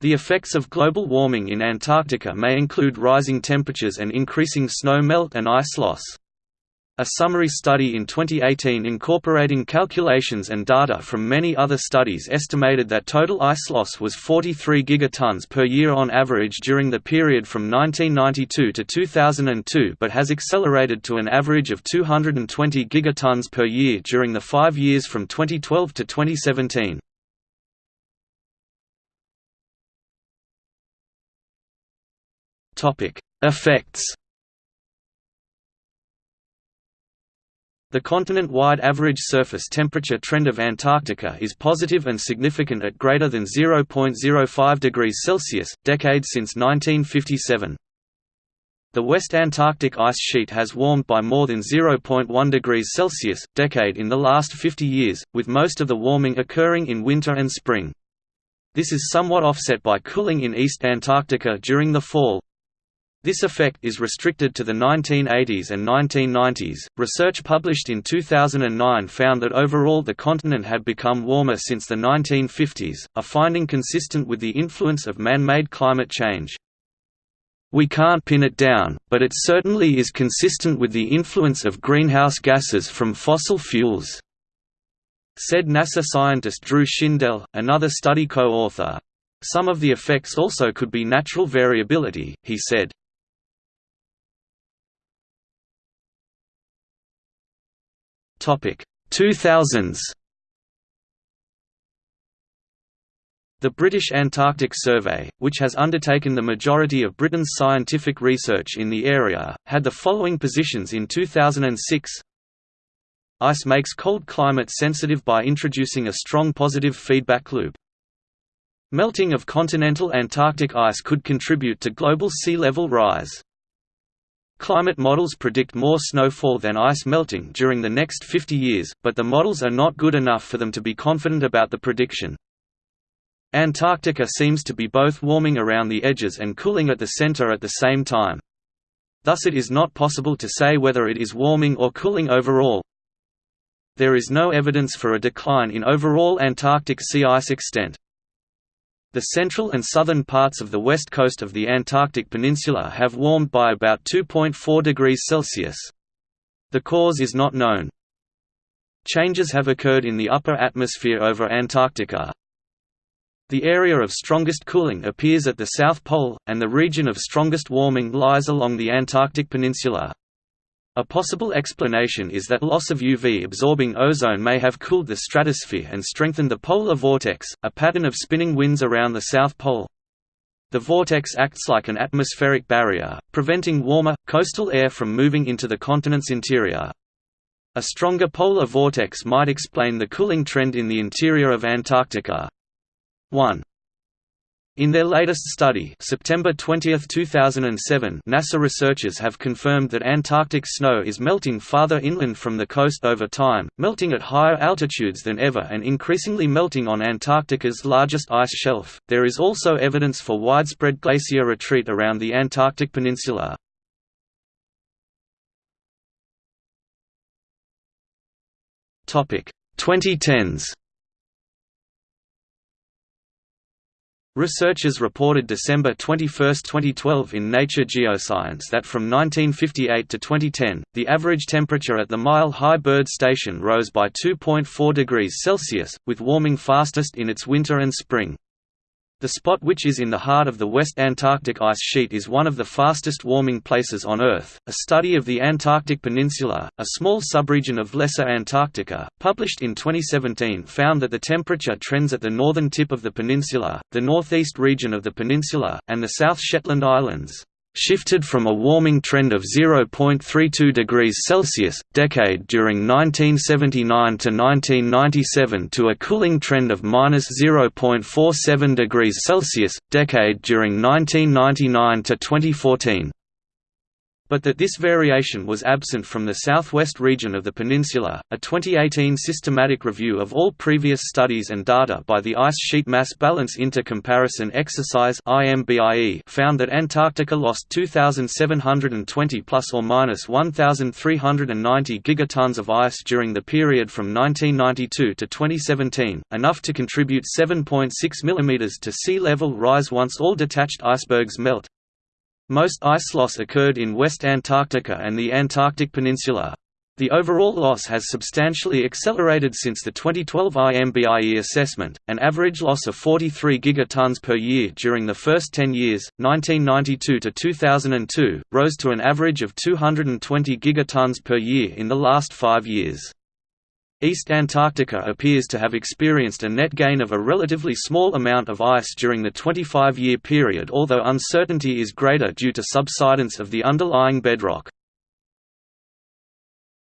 The effects of global warming in Antarctica may include rising temperatures and increasing snow melt and ice loss. A summary study in 2018 incorporating calculations and data from many other studies estimated that total ice loss was 43 gigatons per year on average during the period from 1992 to 2002 but has accelerated to an average of 220 gigatons per year during the five years from 2012 to 2017. Effects The continent-wide average surface temperature trend of Antarctica is positive and significant at greater than 0.05 degrees Celsius, decade since 1957. The West Antarctic ice sheet has warmed by more than 0.1 degrees Celsius, decade in the last 50 years, with most of the warming occurring in winter and spring. This is somewhat offset by cooling in East Antarctica during the fall, this effect is restricted to the 1980s and 1990s. Research published in 2009 found that overall the continent had become warmer since the 1950s, a finding consistent with the influence of man made climate change. We can't pin it down, but it certainly is consistent with the influence of greenhouse gases from fossil fuels, said NASA scientist Drew Shindell, another study co author. Some of the effects also could be natural variability, he said. Topic 2000s. The British Antarctic Survey, which has undertaken the majority of Britain's scientific research in the area, had the following positions in 2006 Ice makes cold climate sensitive by introducing a strong positive feedback loop. Melting of continental Antarctic ice could contribute to global sea level rise. Climate models predict more snowfall than ice melting during the next 50 years, but the models are not good enough for them to be confident about the prediction. Antarctica seems to be both warming around the edges and cooling at the center at the same time. Thus it is not possible to say whether it is warming or cooling overall. There is no evidence for a decline in overall Antarctic sea ice extent. The central and southern parts of the west coast of the Antarctic Peninsula have warmed by about 2.4 degrees Celsius. The cause is not known. Changes have occurred in the upper atmosphere over Antarctica. The area of strongest cooling appears at the South Pole, and the region of strongest warming lies along the Antarctic Peninsula. A possible explanation is that loss of UV-absorbing ozone may have cooled the stratosphere and strengthened the polar vortex, a pattern of spinning winds around the South Pole. The vortex acts like an atmospheric barrier, preventing warmer, coastal air from moving into the continent's interior. A stronger polar vortex might explain the cooling trend in the interior of Antarctica. 1. In their latest study September 20, 2007, NASA researchers have confirmed that Antarctic snow is melting farther inland from the coast over time, melting at higher altitudes than ever and increasingly melting on Antarctica's largest ice shelf. There is also evidence for widespread glacier retreat around the Antarctic peninsula. Topic 2010s Researchers reported December 21, 2012 in Nature Geoscience that from 1958 to 2010, the average temperature at the Mile High Byrd Station rose by 2.4 degrees Celsius, with warming fastest in its winter and spring. The spot which is in the heart of the West Antarctic ice sheet is one of the fastest warming places on Earth. A study of the Antarctic Peninsula, a small subregion of Lesser Antarctica, published in 2017 found that the temperature trends at the northern tip of the peninsula, the northeast region of the peninsula, and the South Shetland Islands shifted from a warming trend of 0.32 degrees Celsius decade during 1979 to 1997 to a cooling trend of minus 0.47 degrees Celsius decade during 1999 to 2014. But that this variation was absent from the southwest region of the peninsula. A 2018 systematic review of all previous studies and data by the Ice Sheet Mass Balance Inter-Comparison Exercise (IMBIE) found that Antarctica lost 2,720 plus or minus 1,390 gigatons of ice during the period from 1992 to 2017, enough to contribute 7.6 mm to sea level rise once all detached icebergs melt. Most ice loss occurred in West Antarctica and the Antarctic Peninsula. The overall loss has substantially accelerated since the 2012 IMBIE assessment, an average loss of 43 gigatons per year during the first 10 years, 1992 to 2002, rose to an average of 220 gigatons per year in the last five years. East Antarctica appears to have experienced a net gain of a relatively small amount of ice during the 25-year period although uncertainty is greater due to subsidence of the underlying bedrock.